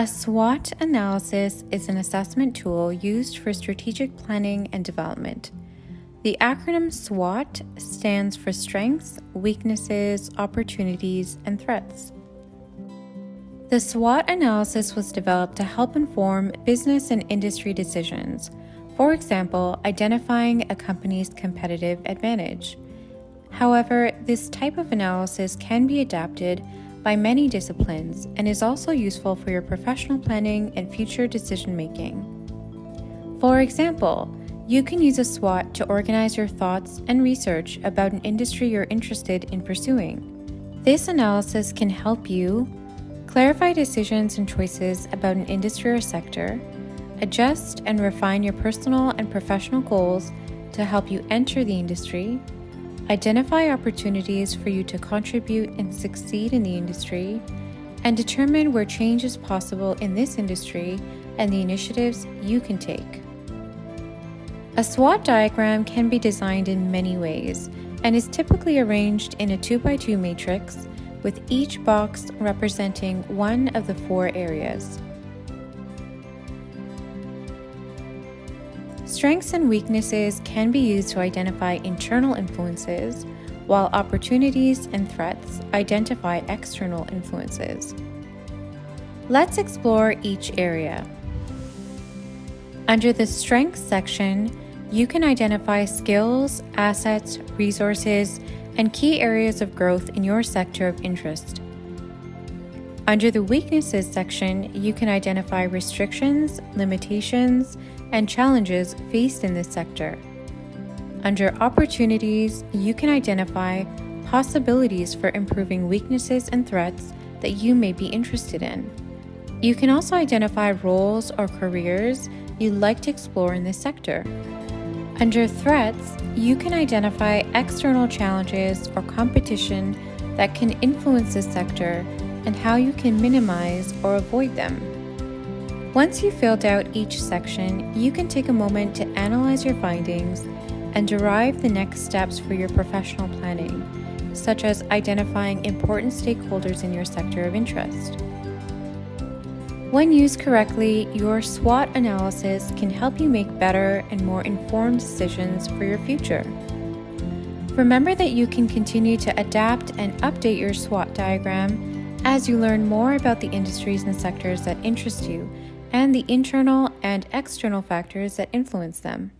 A SWOT analysis is an assessment tool used for strategic planning and development. The acronym SWOT stands for Strengths, Weaknesses, Opportunities, and Threats. The SWOT analysis was developed to help inform business and industry decisions, for example, identifying a company's competitive advantage. However, this type of analysis can be adapted by many disciplines and is also useful for your professional planning and future decision making. For example, you can use a SWOT to organize your thoughts and research about an industry you're interested in pursuing. This analysis can help you clarify decisions and choices about an industry or sector, adjust and refine your personal and professional goals to help you enter the industry, identify opportunities for you to contribute and succeed in the industry, and determine where change is possible in this industry and the initiatives you can take. A SWOT diagram can be designed in many ways and is typically arranged in a 2x2 matrix with each box representing one of the four areas. Strengths and weaknesses can be used to identify internal influences, while opportunities and threats identify external influences. Let's explore each area. Under the Strengths section, you can identify skills, assets, resources, and key areas of growth in your sector of interest. Under the Weaknesses section, you can identify restrictions, limitations, and challenges faced in this sector. Under Opportunities, you can identify possibilities for improving weaknesses and threats that you may be interested in. You can also identify roles or careers you'd like to explore in this sector. Under Threats, you can identify external challenges or competition that can influence this sector and how you can minimize or avoid them. Once you've filled out each section, you can take a moment to analyze your findings and derive the next steps for your professional planning, such as identifying important stakeholders in your sector of interest. When used correctly, your SWOT analysis can help you make better and more informed decisions for your future. Remember that you can continue to adapt and update your SWOT diagram as you learn more about the industries and sectors that interest you and the internal and external factors that influence them.